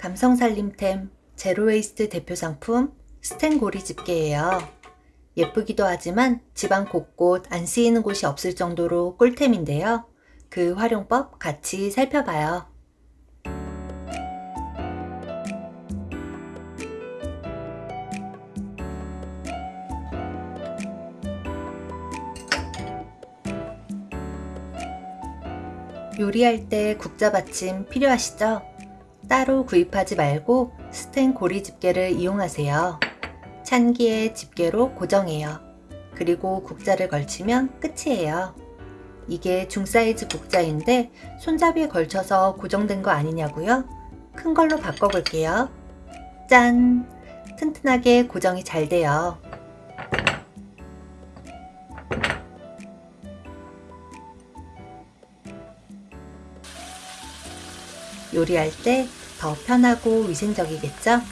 감성살림템 제로웨이스트 대표 상품 스텐고리 집게예요. 예쁘기도 하지만 집안 곳곳 안 쓰이는 곳이 없을 정도로 꿀템인데요. 그 활용법 같이 살펴봐요. 요리할 때 국자 받침 필요하시죠? 따로 구입하지 말고 스텐 고리 집게를 이용하세요. 찬기에 집게로 고정해요. 그리고 국자를 걸치면 끝이에요. 이게 중사이즈 국자인데 손잡이에 걸쳐서 고정된 거 아니냐고요? 큰 걸로 바꿔볼게요. 짠! 튼튼하게 고정이 잘 돼요. 요리할 때 더 편하고 위생적이겠죠?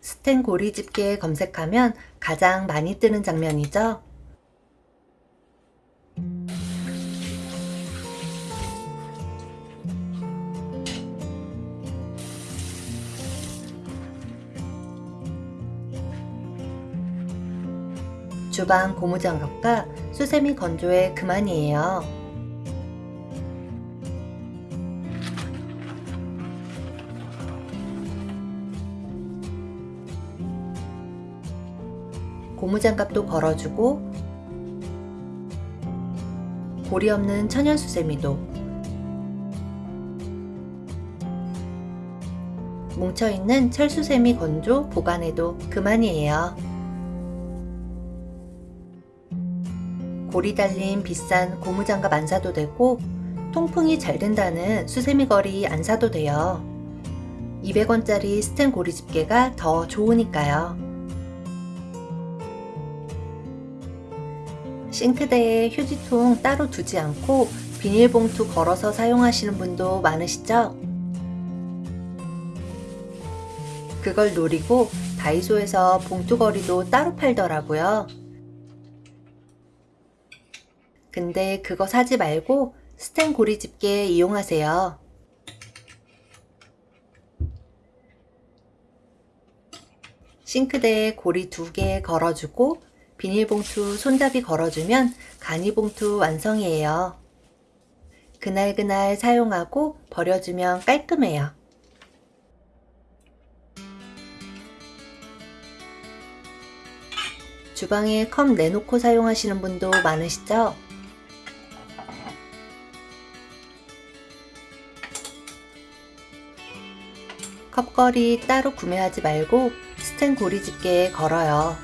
스텐 고리 집게 검색하면 가장 많이 뜨는 장면이죠? 주방 고무장갑과 수세미 건조에 그만이에요. 고무장갑도 걸어주고 고리 없는 천연 수세미도 뭉쳐있는 철수세미 건조 보관해도 그만이에요. 고리 달린 비싼 고무장갑 안 사도 되고 통풍이 잘 된다는 수세미 거리 안 사도 돼요. 200원짜리 스텐 고리 집게가 더 좋으니까요. 싱크대에 휴지통 따로 두지 않고 비닐봉투 걸어서 사용하시는 분도 많으시죠? 그걸 노리고 다이소에서 봉투거리도 따로 팔더라고요. 근데 그거 사지 말고 스텐 고리 집게 이용하세요. 싱크대에 고리 두 개 걸어주고 비닐봉투 손잡이 걸어주면 간이봉투 완성이에요. 그날그날 사용하고 버려주면 깔끔해요. 주방에 컵 내놓고 사용하시는 분도 많으시죠? 컵걸이 따로 구매하지 말고 스텐 고리 집게에 걸어요.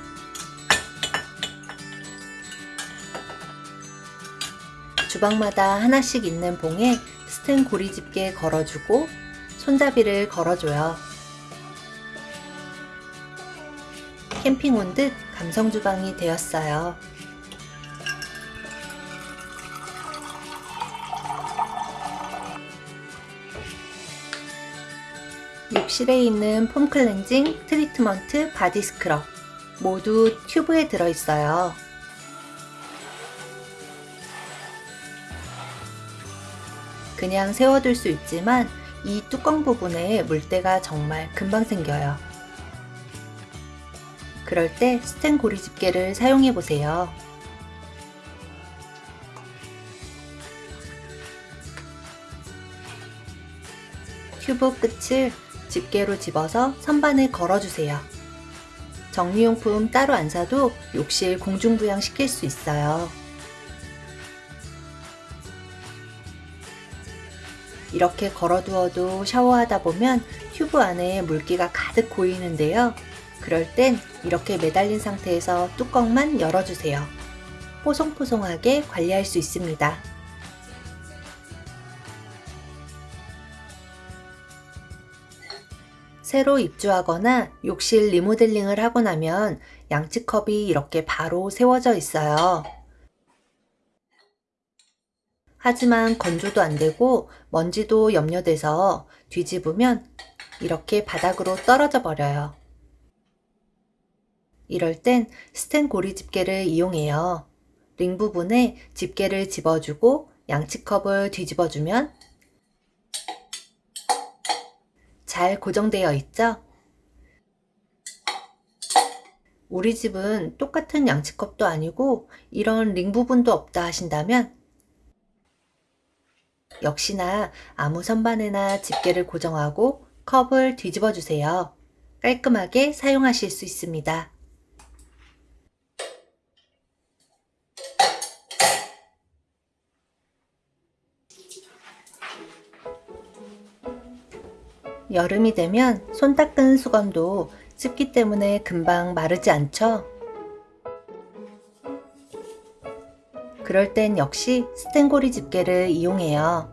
주방마다 하나씩 있는 봉에 스텐 고리 집게 걸어주고 손잡이를 걸어줘요. 캠핑 온 듯 감성 주방이 되었어요. 욕실에 있는 폼 클렌징, 트리트먼트, 바디 스크럽 모두 튜브에 들어있어요. 그냥 세워둘 수 있지만 이 뚜껑 부분에 물때가 정말 금방 생겨요. 그럴 때 스텐 고리 집게를 사용해 보세요. 튜브 끝을 집게로 집어서 선반에 걸어주세요. 정리용품 따로 안 사도 욕실 공중부양 시킬 수 있어요. 이렇게 걸어두어도 샤워하다 보면 튜브 안에 물기가 가득 고이는데요. 그럴 땐 이렇게 매달린 상태에서 뚜껑만 열어주세요. 포송포송하게 관리할 수 있습니다. 새로 입주하거나 욕실 리모델링을 하고 나면 양치컵이 이렇게 바로 세워져 있어요. 하지만 건조도 안 되고 먼지도 염려돼서 뒤집으면 이렇게 바닥으로 떨어져 버려요. 이럴 땐 스텐 고리 집게를 이용해요. 링 부분에 집게를 집어주고 양치컵을 뒤집어주면 잘 고정되어 있죠? 우리 집은 똑같은 양치컵도 아니고 이런 링 부분도 없다 하신다면 역시나 아무 선반에나 집게를 고정하고 컵을 뒤집어 주세요. 깔끔하게 사용하실 수 있습니다. 여름이 되면 손 닦은 수건도 습기 때문에 금방 마르지 않죠? 그럴 땐 역시 스텐고리 집게를 이용해요.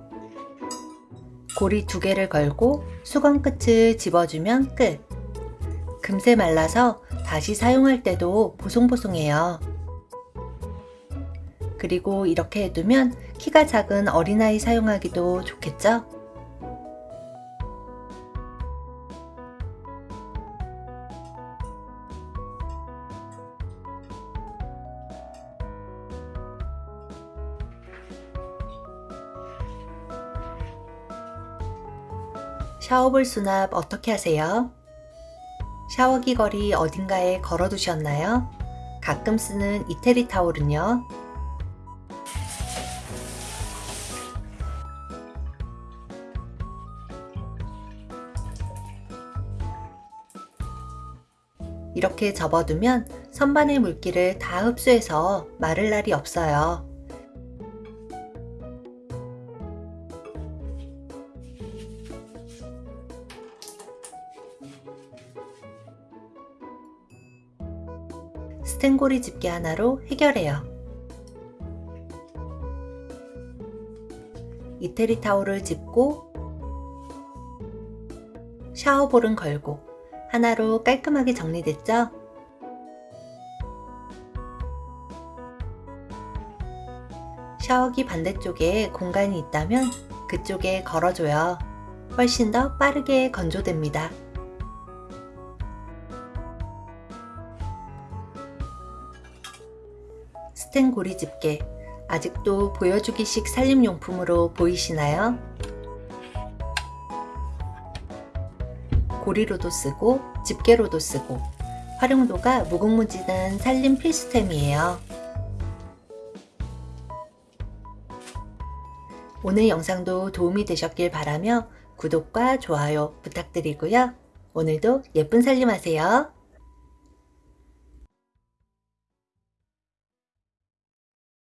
고리 두 개를 걸고 수건 끝을 집어주면 끝. 금세 말라서 다시 사용할 때도 보송보송해요. 그리고 이렇게 해두면 키가 작은 어린아이 사용하기도 좋겠죠? 샤워볼 수납 어떻게 하세요? 샤워기 거리 어딘가에 걸어 두셨나요? 가끔 쓰는 이태리 타올은요? 이렇게 접어두면 선반의 물기를 다 흡수해서 마를 날이 없어요. 스텐고리 집게 하나로 해결해요. 이태리 타올을 짚고 샤워볼은 걸고 하나로 깔끔하게 정리됐죠? 샤워기 반대쪽에 공간이 있다면 그쪽에 걸어줘요. 훨씬 더 빠르게 건조됩니다. 스텐 고리 집게 아직도 보여주기식 살림용품으로 보이시나요? 고리로도 쓰고 집게로도 쓰고 활용도가 무궁무진한 살림 필수템이에요. 오늘 영상도 도움이 되셨길 바라며 구독과 좋아요 부탁드리고요. 오늘도 예쁜 살림하세요.